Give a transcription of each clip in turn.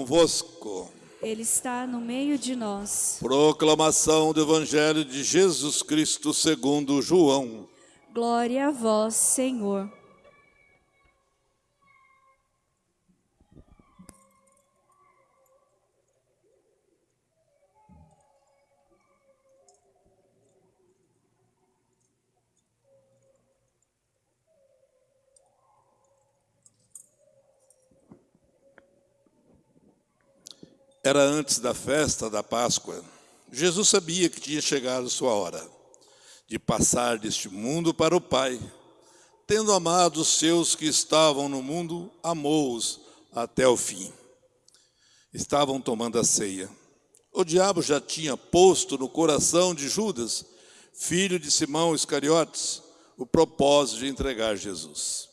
convosco. Ele está no meio de nós. Proclamação do Evangelho de Jesus Cristo segundo João. Glória a vós, Senhor. Era antes da festa da Páscoa. Jesus sabia que tinha chegado sua hora de passar deste mundo para o Pai. Tendo amado os seus que estavam no mundo, amou-os até o fim. Estavam tomando a ceia. O diabo já tinha posto no coração de Judas, filho de Simão Iscariotes, o propósito de entregar Jesus.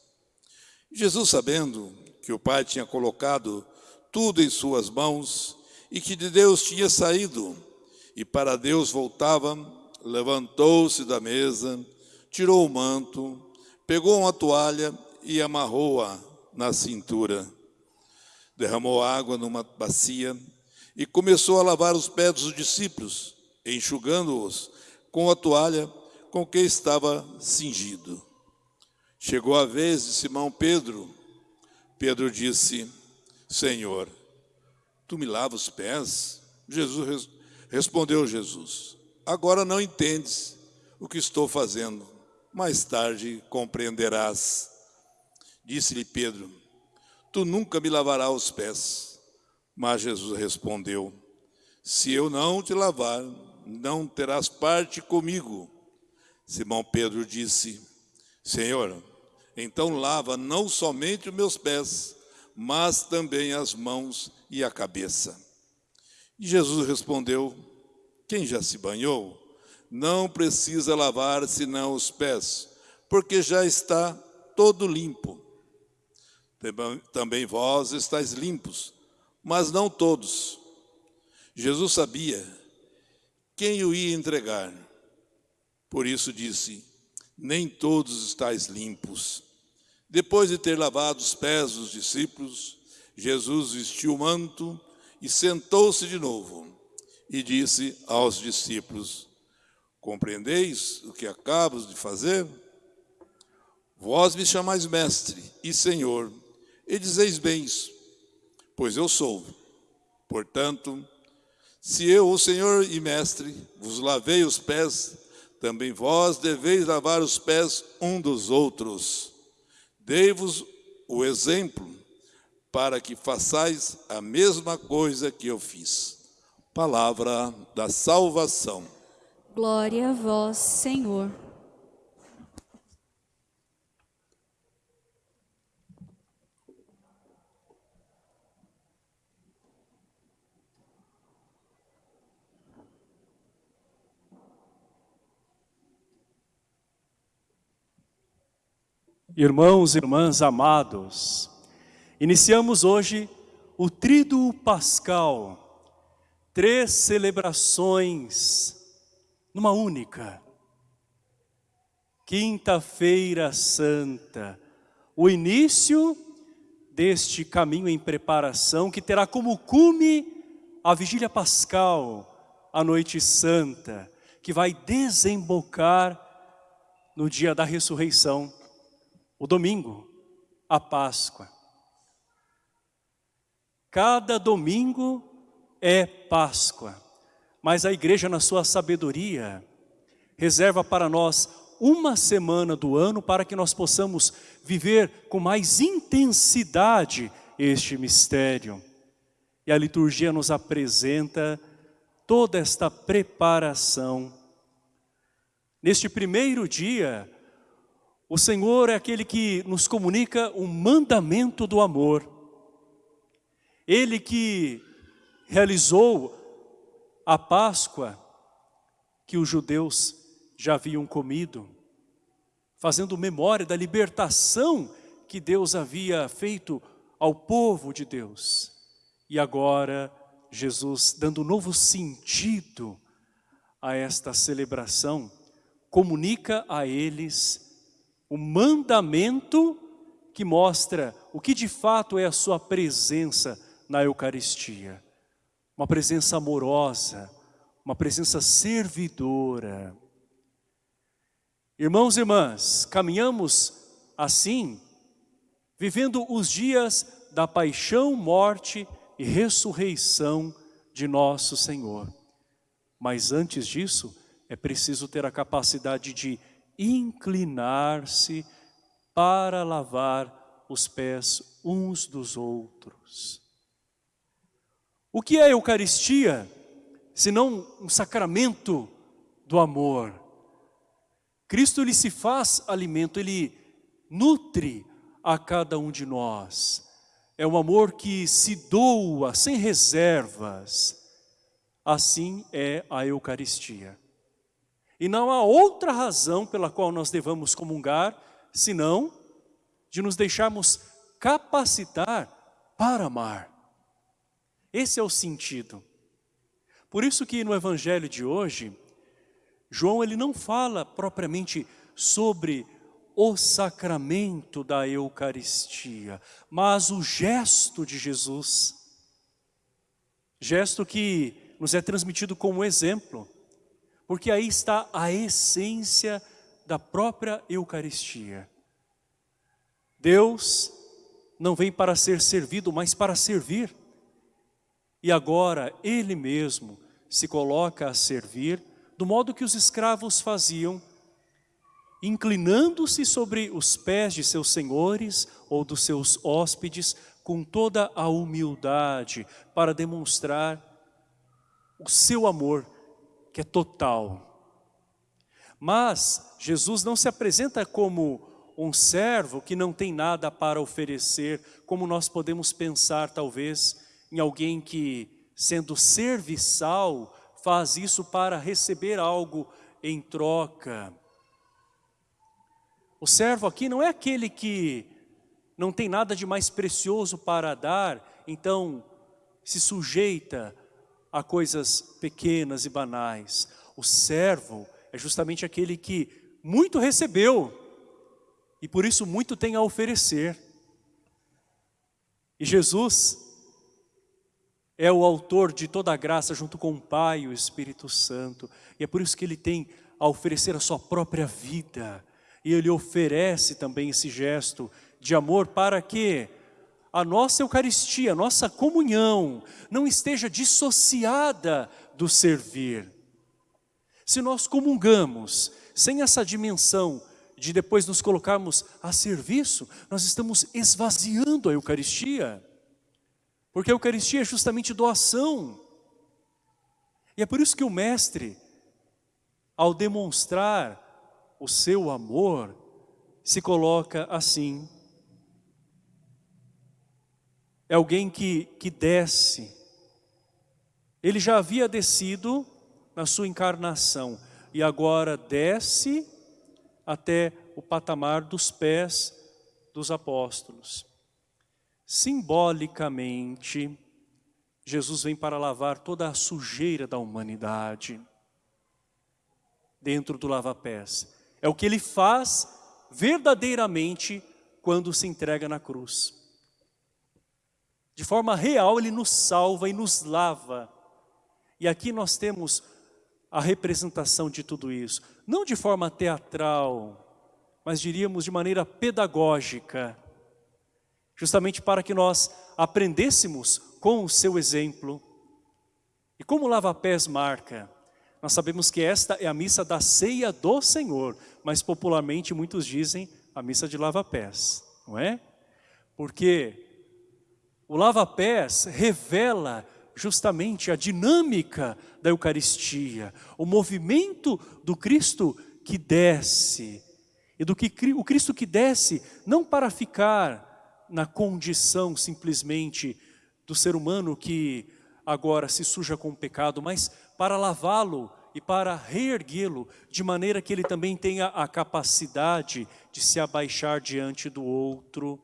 Jesus, sabendo que o Pai tinha colocado tudo em suas mãos e que de Deus tinha saído e para Deus voltava, levantou-se da mesa, tirou o manto, pegou uma toalha e amarrou-a na cintura. Derramou água numa bacia e começou a lavar os pés dos discípulos, enxugando-os com a toalha com que estava cingido. Chegou a vez de Simão Pedro. Pedro disse: Senhor, tu me lavas os pés? Jesus res- respondeu Jesus: Agora não entendes o que estou fazendo, mais tarde compreenderás. Disse-lhe Pedro: Tu nunca me lavarás os pés. Mas Jesus respondeu: Se eu não te lavar, não terás parte comigo. Simão Pedro disse: Senhor, então lava não somente os meus pés, mas também as mãos e a cabeça. E Jesus respondeu: Quem já se banhou, não precisa lavar senão os pés, porque já está todo limpo. Também- vós estáis limpos, mas não todos. Jesus sabia quem o ia entregar. Por isso disse: Nem todos estáis limpos. Depois de ter lavado os pés dos discípulos, Jesus vestiu o manto e sentou-se de novo e disse aos discípulos: Compreendeis o que acabo de fazer? Vós me chamais mestre e senhor, e dizeis bens, pois eu sou. Portanto, se eu, o Senhor e mestre, vos lavei os pés, também vós deveis lavar os pés um dos outros. Dei-vos o exemplo para que façais a mesma coisa que eu fiz. Palavra da salvação. Glória a vós, Senhor. Irmãos e irmãs amados, iniciamos hoje o Tríduo Pascal, três celebrações numa única. Quinta-feira Santa, o início deste caminho em preparação que terá como cume a Vigília Pascal, a Noite Santa, que vai desembocar no dia da ressurreição, o domingo, a Páscoa. Cada domingo é Páscoa, mas a igreja, na sua sabedoria, reserva para nós uma semana do ano para que nós possamos viver com mais intensidade este mistério. E a liturgia nos apresenta toda esta preparação. Neste primeiro dia, o Senhor é aquele que nos comunica o mandamento do amor. Ele que realizou a Páscoa que os judeus já haviam comido, fazendo memória da libertação que Deus havia feito ao povo de Deus. E agora, Jesus, dando novo sentido a esta celebração, comunica a eles o mandamento que mostra o que de fato é a sua presença na Eucaristia. Uma presença amorosa, uma presença servidora. Irmãos e irmãs, caminhamos assim, vivendo os dias da paixão, morte e ressurreição de nosso Senhor. Mas antes disso, é preciso ter a capacidade de inclinar-se para lavar os pés uns dos outros. O que é a Eucaristia, senão um sacramento do amor? Cristo ele se faz alimento, ele nutre a cada um de nós. É um amor que se doa sem reservas. Assim é a Eucaristia. E não há outra razão pela qual nós devamos comungar, senão de nos deixarmos capacitar para amar. Esse é o sentido. Por isso que no Evangelho de hoje, João ele não fala propriamente sobre o sacramento da Eucaristia, mas o gesto de Jesus. Gesto que nos é transmitido como exemplo, porque aí está a essência da própria Eucaristia. Deus não vem para ser servido, mas para servir. E agora Ele mesmo se coloca a servir do modo que os escravos faziam, inclinando-se sobre os pés de seus senhores ou dos seus hóspedes com toda a humildade para demonstrar o seu amor que é total. Mas Jesus não se apresenta como um servo que não tem nada para oferecer, como nós podemos pensar talvez em alguém que sendo serviçal faz isso para receber algo em troca. O servo aqui não é aquele que não tem nada de mais precioso para dar, então se sujeita a coisas pequenas e banais. O servo é justamente aquele que muito recebeu e por isso muito tem a oferecer. E Jesus é o autor de toda a graça junto com o Pai e o Espírito Santo. E é por isso que ele tem a oferecer a sua própria vida. E ele oferece também esse gesto de amor para que a nossa Eucaristia, a nossa comunhão não esteja dissociada do servir. Se nós comungamos sem essa dimensão de depois nos colocarmos a serviço, nós estamos esvaziando a Eucaristia. Porque a Eucaristia é justamente doação. E é por isso que o Mestre, ao demonstrar o seu amor, se coloca assim. É alguém que, que desce. Ele já havia descido na sua encarnação e agora desce até o patamar dos pés dos apóstolos. Simbolicamente, Jesus vem para lavar toda a sujeira da humanidade dentro do lava-pés. É o que ele faz verdadeiramente quando se entrega na cruz. De forma real, ele nos salva e nos lava. E aqui nós temos a representação de tudo isso. Não de forma teatral, mas diríamos de maneira pedagógica justamente para que nós aprendêssemos com o seu exemplo. E como o lava-pés marca? Nós sabemos que esta é a missa da ceia do Senhor, mas popularmente muitos dizem a missa de lava-pés, não é? Porque o lava-pés revela justamente a dinâmica da Eucaristia, o movimento do Cristo que desce, e do que o Cristo que desce não para ficar na condição simplesmente do ser humano que agora se suja com o pecado, mas para lavá-lo e para reerguê-lo, de maneira que ele também tenha a capacidade de se abaixar diante do outro,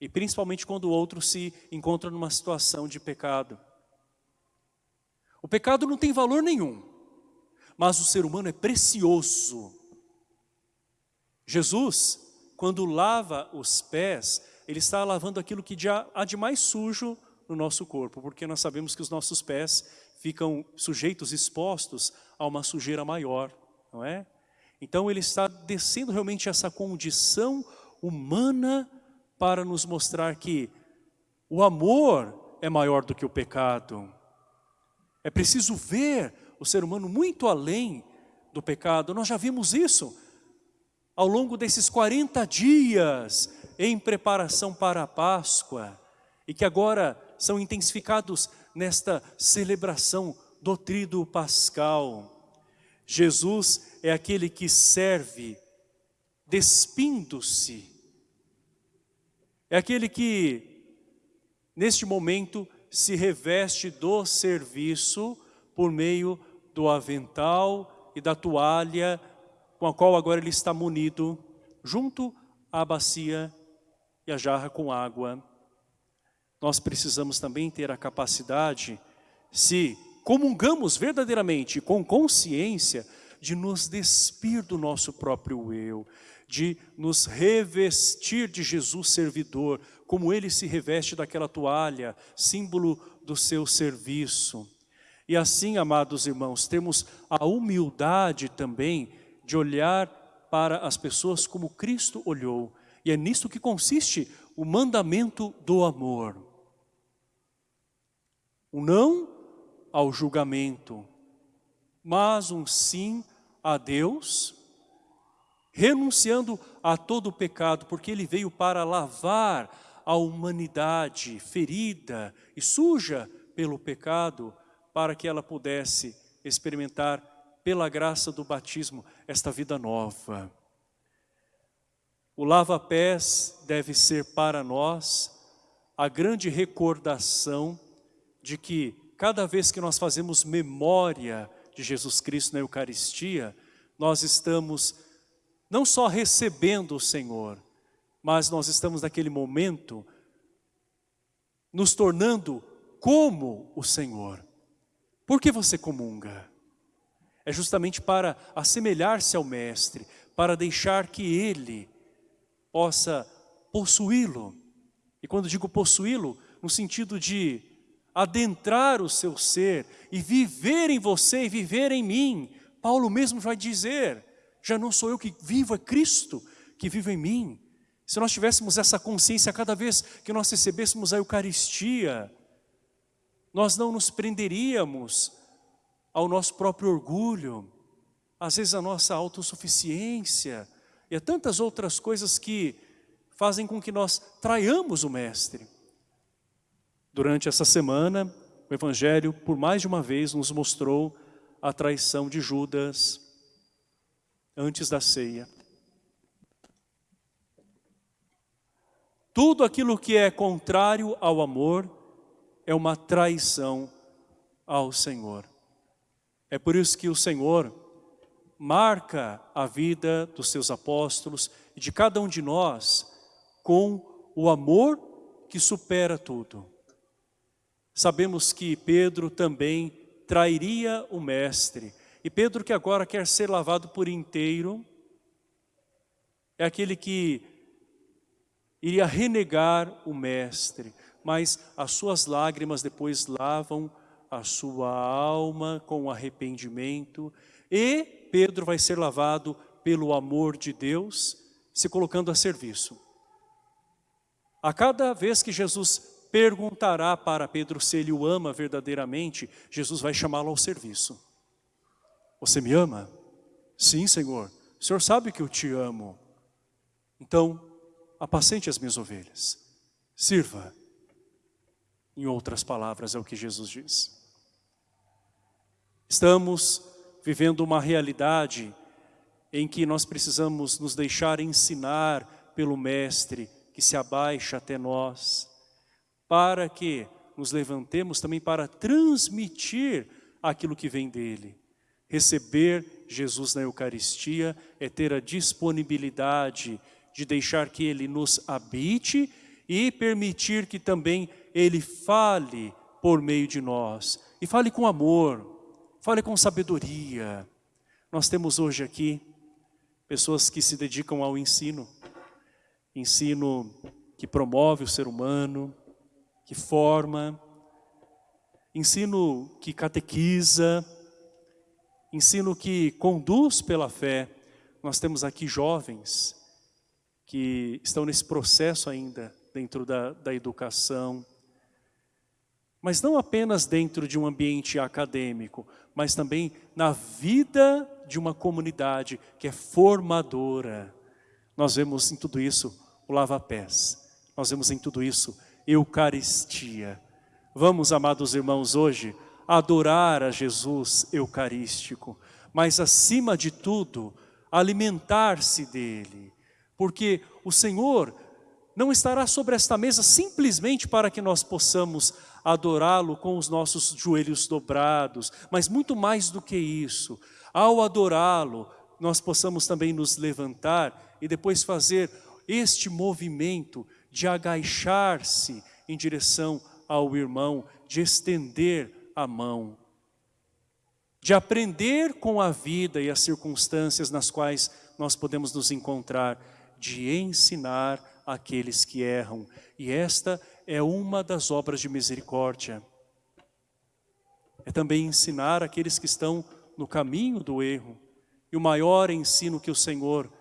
e principalmente quando o outro se encontra numa situação de pecado. O pecado não tem valor nenhum, mas o ser humano é precioso. Jesus, quando lava os pés, ele está lavando aquilo que há de mais sujo no nosso corpo, porque nós sabemos que os nossos pés ficam sujeitos, expostos a uma sujeira maior, não é? Então ele está descendo realmente essa condição humana para nos mostrar que o amor é maior do que o pecado. É preciso ver o ser humano muito além do pecado. Nós já vimos isso ao longo desses 40 dias em preparação para a Páscoa e que agora são intensificados nesta celebração do trido pascal. Jesus é aquele que serve despindo-se. É aquele que, neste momento, se reveste do serviço por meio do avental e da toalha com a qual agora ele está munido, junto à bacia e a jarra com água. Nós precisamos também ter a capacidade, se comungamos verdadeiramente, com consciência, de nos despir do nosso próprio eu, de nos revestir de Jesus servidor, como ele se reveste daquela toalha, símbolo do seu serviço. E assim, amados irmãos, temos a humildade também de olhar para as pessoas como Cristo olhou. E é nisto que consiste o mandamento do amor. O não ao julgamento, mas um sim a Deus, renunciando a todo o pecado, porque Ele veio para lavar a humanidade ferida e suja pelo pecado, para que ela pudesse experimentar pela graça do batismo esta vida nova. O lava-pés deve ser para nós a grande recordação de que cada vez que nós fazemos memória de Jesus Cristo na Eucaristia, nós estamos não só recebendo o Senhor, mas nós estamos naquele momento nos tornando como o Senhor. Por que você comunga? É justamente para assemelhar-se ao Mestre, para deixar que Ele possa possuí-lo. E quando digo possuí-lo, no sentido de adentrar o seu ser e viver em você e viver em mim. Paulo mesmo vai dizer, já não sou eu que vivo, é Cristo que vive em mim. Se nós tivéssemos essa consciência cada vez que nós recebêssemos a Eucaristia, nós não nos prenderíamos ao nosso próprio orgulho, às vezes a nossa autossuficiência e a tantas outras coisas que fazem com que nós traiamos o Mestre. Durante essa semana, o Evangelho, por mais de uma vez, nos mostrou a traição de Judas antes da ceia. Tudo aquilo que é contrário ao amor é uma traição ao Senhor. É por isso que o Senhor marca a vida dos seus apóstolos e de cada um de nós com o amor que supera tudo. Sabemos que Pedro também trairia o mestre. E Pedro que agora quer ser lavado por inteiro, é aquele que iria renegar o mestre, mas as suas lágrimas depois lavam a sua alma com arrependimento e Pedro vai ser lavado pelo amor de Deus, se colocando a serviço. A cada vez que Jesus perguntará para Pedro se ele o ama verdadeiramente, Jesus vai chamá-lo ao serviço. Você me ama? Sim, Senhor. O Senhor sabe que eu te amo. Então, apacente as minhas ovelhas. Sirva. Em outras palavras, é o que Jesus diz. Estamos vivendo uma realidade em que nós precisamos nos deixar ensinar pelo Mestre que se abaixa até nós, para que nos levantemos também para transmitir aquilo que vem dele. Receber Jesus na Eucaristia é ter a disponibilidade de deixar que Ele nos habite e permitir que também Ele fale por meio de nós. E fale com amor, fale com sabedoria. Nós temos hoje aqui pessoas que se dedicam ao ensino, ensino que promove o ser humano, que forma, ensino que catequiza, ensino que conduz pela fé. Nós temos aqui jovens que estão nesse processo ainda dentro da, da educação, mas não apenas dentro de um ambiente acadêmico, mas também na vida de uma comunidade que é formadora. Nós vemos em tudo isso o lava-pés, nós vemos em tudo isso Eucaristia. Vamos, amados irmãos, hoje adorar a Jesus Eucarístico, mas acima de tudo, alimentar-se dele, porque o Senhor não estará sobre esta mesa simplesmente para que nós possamos adorá-lo com os nossos joelhos dobrados, mas muito mais do que isso. Ao adorá-lo, nós possamos também nos levantar e depois fazer este movimento de agachar-se em direção ao irmão, de estender a mão, de aprender com a vida e as circunstâncias nas quais nós podemos nos encontrar, de ensinar aqueles que erram. E esta é uma das obras de misericórdia. É também ensinar aqueles que estão no caminho do erro. E o maior ensino que o Senhor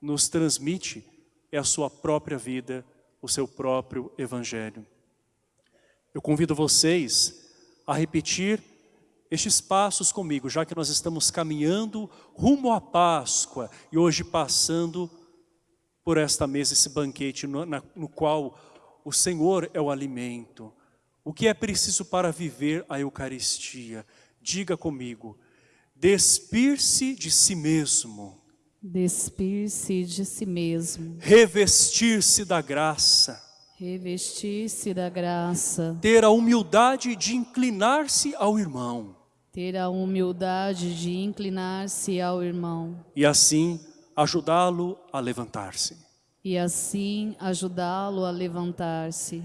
nos transmite é a sua própria vida, o seu próprio Evangelho. Eu convido vocês a repetir estes passos comigo, já que nós estamos caminhando rumo à Páscoa e hoje passando por esta mesa, esse banquete no, na, no qual o Senhor é o alimento. O que é preciso para viver a Eucaristia? Diga comigo, despir-se de si mesmo. Despir-se de si mesmo. Revestir-se da graça. Revestir-se da graça. Ter a humildade de inclinar-se ao irmão. Ter a humildade de inclinar-se ao irmão. E assim ajudá-lo a levantar-se. E assim ajudá-lo a levantar-se.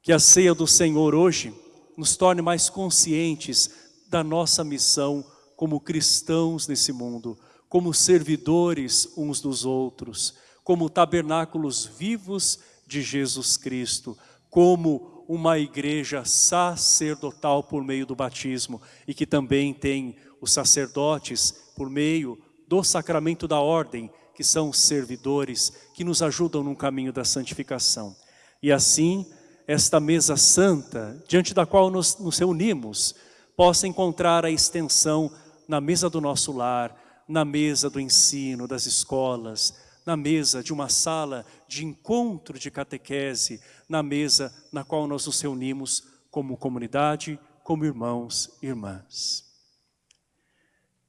Que a ceia do Senhor hoje nos torne mais conscientes da nossa missão como cristãos nesse mundo, como servidores uns dos outros, como tabernáculos vivos de Jesus Cristo, como uma igreja sacerdotal por meio do batismo e que também tem os sacerdotes por meio do sacramento da ordem, que são servidores, que nos ajudam no caminho da santificação. E assim, esta mesa santa, diante da qual nos, nos reunimos, possa encontrar a extensão na mesa do nosso lar, na mesa do ensino, das escolas, na mesa de uma sala de encontro de catequese, na mesa na qual nós nos reunimos como comunidade, como irmãos e irmãs.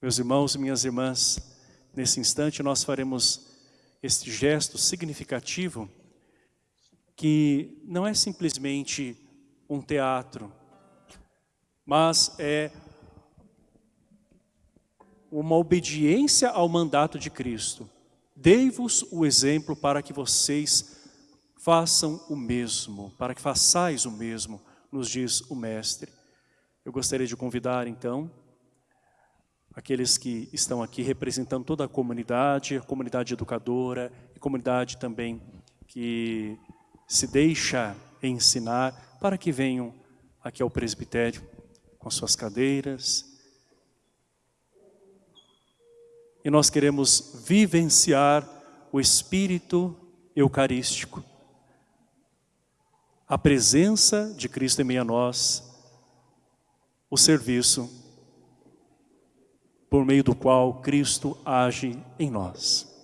Meus irmãos e minhas irmãs, nesse instante nós faremos este gesto significativo que não é simplesmente um teatro, mas é uma obediência ao mandato de Cristo. Dei-vos o exemplo para que vocês façam o mesmo, para que façais o mesmo, nos diz o Mestre. Eu gostaria de convidar então aqueles que estão aqui representando toda a comunidade, a comunidade educadora e comunidade também que se deixa ensinar para que venham aqui ao presbitério com suas cadeiras. e nós queremos vivenciar o Espírito Eucarístico. A presença de Cristo em meio a nós, o serviço por meio do qual Cristo age em nós.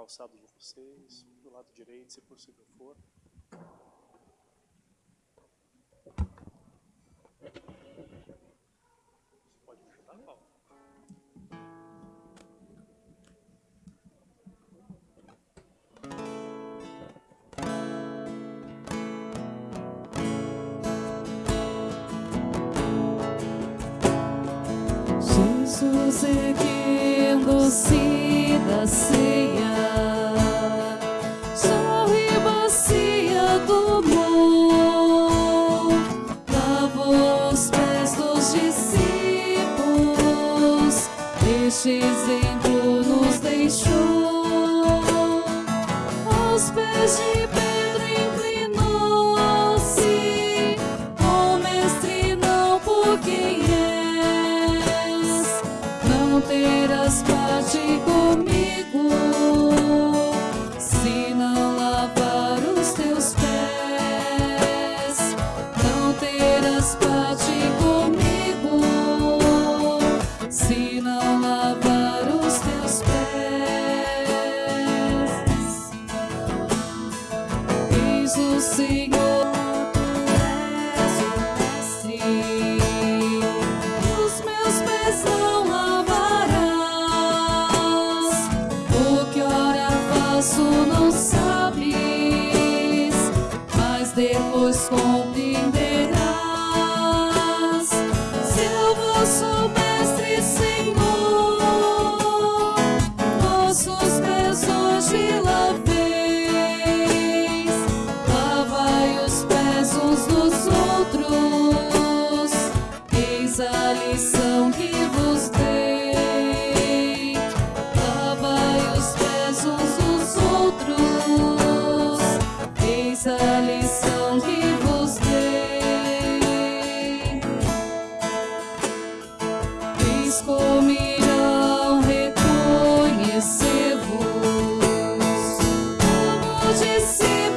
calçado de vocês, do lado direito, se possível for. Você pode me ajudar, Paulo? Jesus erguendo-se da ceia, só ribacia do amor, lavou pés dos discípulos, estes em see. see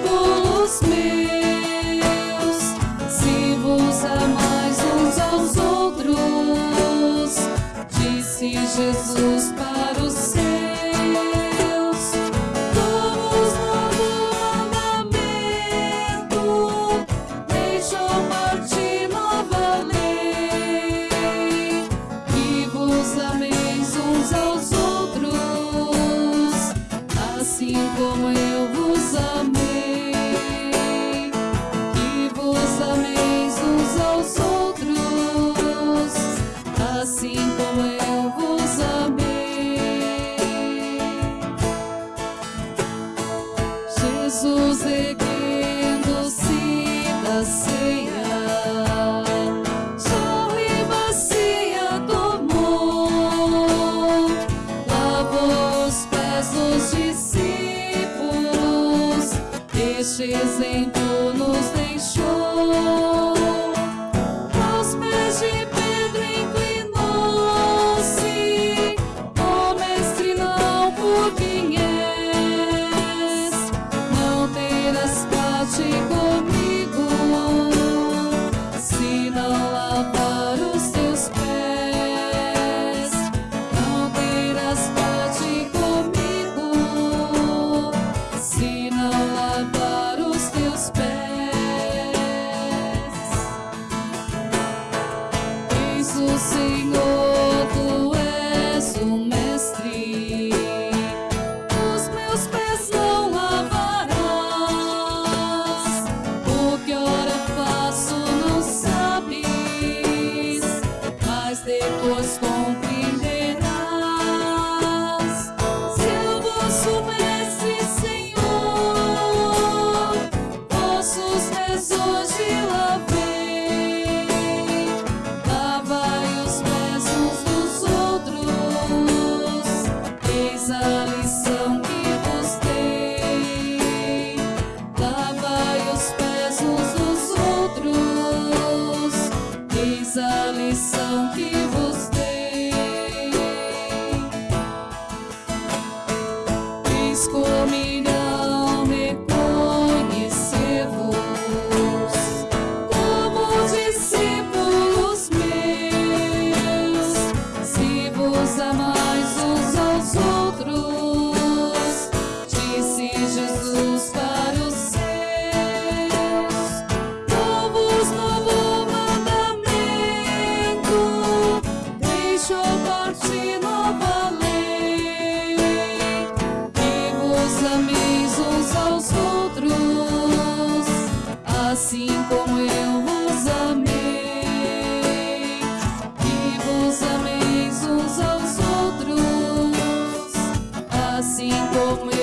assim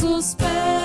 nossos pés.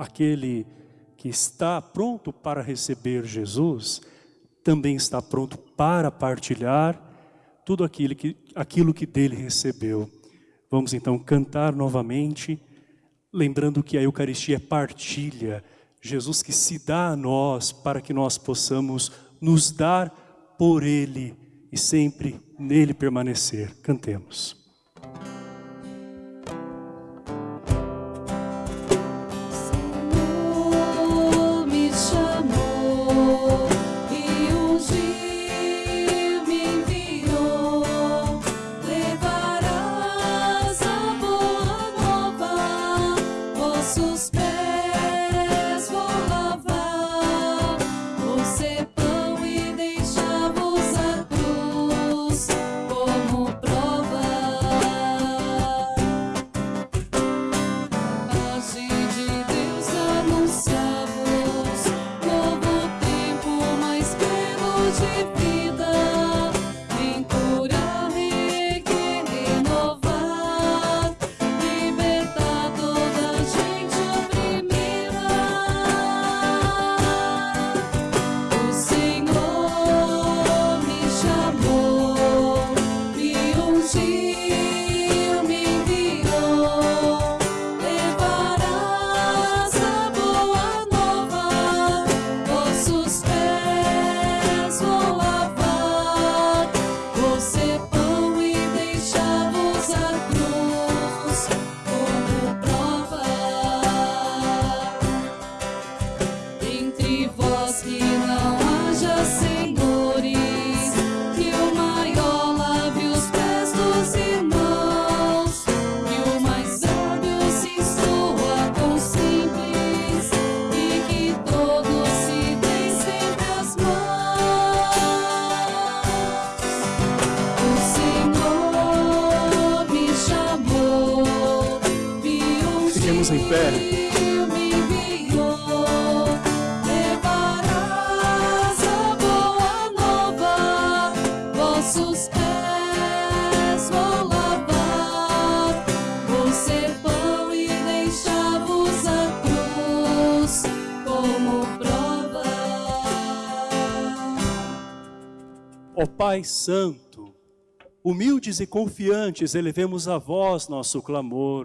aquele que está pronto para receber Jesus, também está pronto para partilhar tudo aquilo que, aquilo que dele recebeu. Vamos então cantar novamente, lembrando que a Eucaristia é partilha, Jesus que se dá a nós para que nós possamos nos dar por ele e sempre nele permanecer. Cantemos. Pai Santo, humildes e confiantes elevemos a vós nosso clamor,